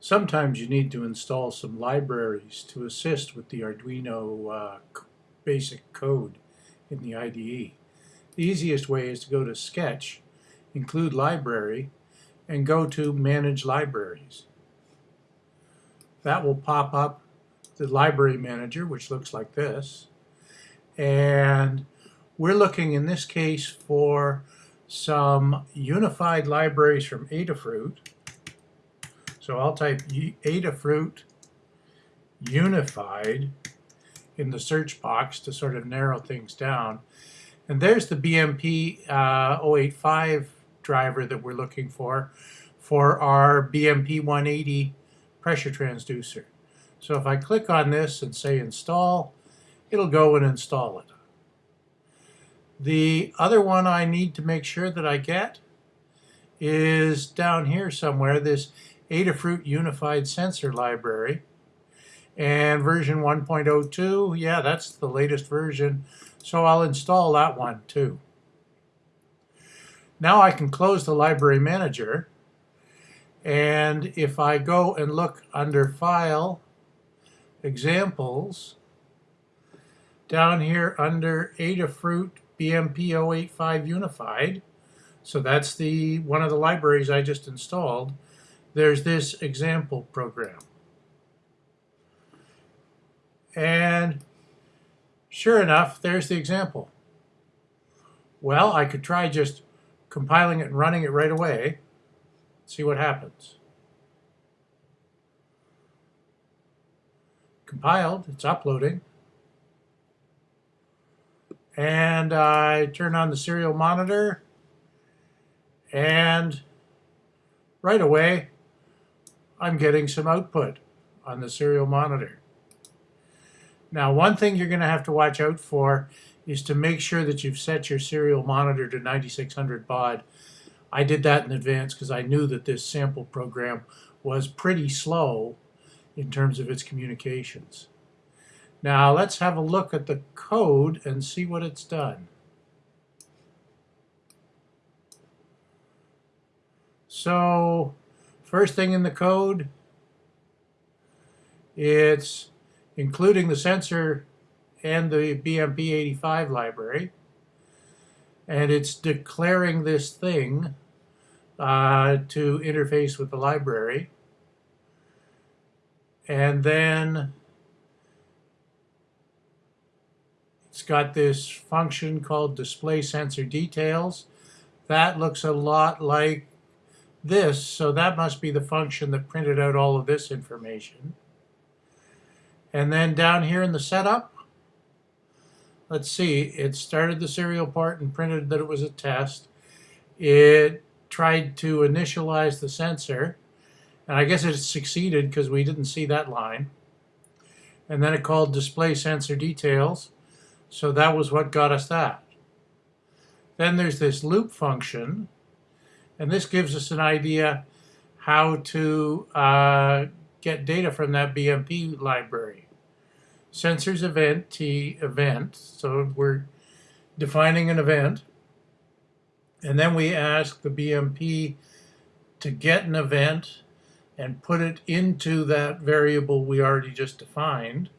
Sometimes you need to install some libraries to assist with the Arduino uh, basic code in the IDE. The easiest way is to go to Sketch, include Library, and go to Manage Libraries. That will pop up the Library Manager, which looks like this. And we're looking in this case for some unified libraries from Adafruit so I'll type Adafruit unified in the search box to sort of narrow things down. And there's the BMP uh, 085 driver that we're looking for for our BMP 180 pressure transducer. So if I click on this and say install, it'll go and install it. The other one I need to make sure that I get is down here somewhere, this Adafruit Unified Sensor Library. And version 1.02, yeah, that's the latest version. So I'll install that one too. Now I can close the library manager. And if I go and look under File, Examples, down here under Adafruit BMP 085 Unified, so that's the one of the libraries I just installed, there's this example program. And sure enough, there's the example. Well, I could try just compiling it and running it right away, see what happens. Compiled, it's uploading. And I turn on the serial monitor, and right away, I'm getting some output on the serial monitor. Now, one thing you're going to have to watch out for is to make sure that you've set your serial monitor to 9600 baud. I did that in advance because I knew that this sample program was pretty slow in terms of its communications. Now, let's have a look at the code and see what it's done. So, First thing in the code, it's including the sensor and the BMP85 library. And it's declaring this thing uh, to interface with the library. And then it's got this function called display sensor details. That looks a lot like this, so that must be the function that printed out all of this information. And then down here in the setup, let's see, it started the serial port and printed that it was a test. It tried to initialize the sensor, and I guess it succeeded because we didn't see that line. And then it called display sensor details, so that was what got us that. Then there's this loop function, and this gives us an idea how to uh, get data from that BMP library. Sensors event, T event, so we're defining an event. And then we ask the BMP to get an event and put it into that variable we already just defined.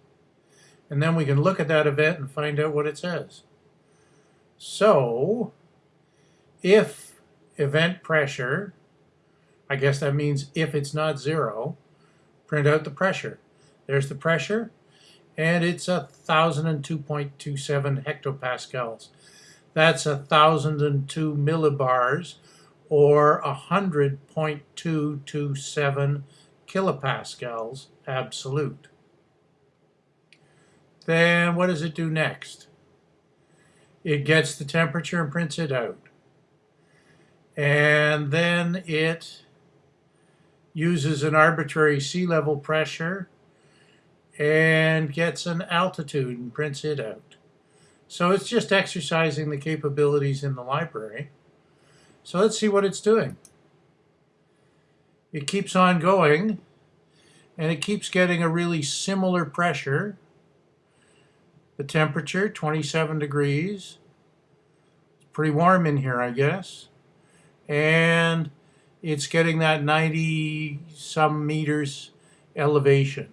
And then we can look at that event and find out what it says. So, if event pressure, I guess that means if it's not zero, print out the pressure. There's the pressure, and it's a 1002.27 hectopascals. That's a 1002 millibars, or 100.227 kilopascals absolute. Then what does it do next? It gets the temperature and prints it out and then it uses an arbitrary sea level pressure and gets an altitude and prints it out. So it's just exercising the capabilities in the library. So let's see what it's doing. It keeps on going and it keeps getting a really similar pressure. The temperature, 27 degrees. It's pretty warm in here, I guess and it's getting that 90 some meters elevation.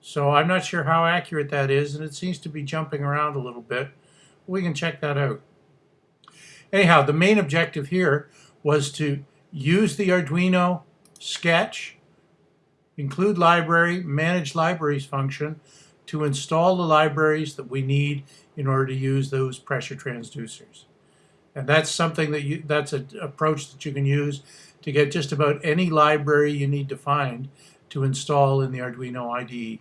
So I'm not sure how accurate that is, and it seems to be jumping around a little bit. We can check that out. Anyhow, the main objective here was to use the Arduino sketch, include library, manage libraries function to install the libraries that we need in order to use those pressure transducers. And that's something that you, that's an approach that you can use to get just about any library you need to find to install in the Arduino IDE.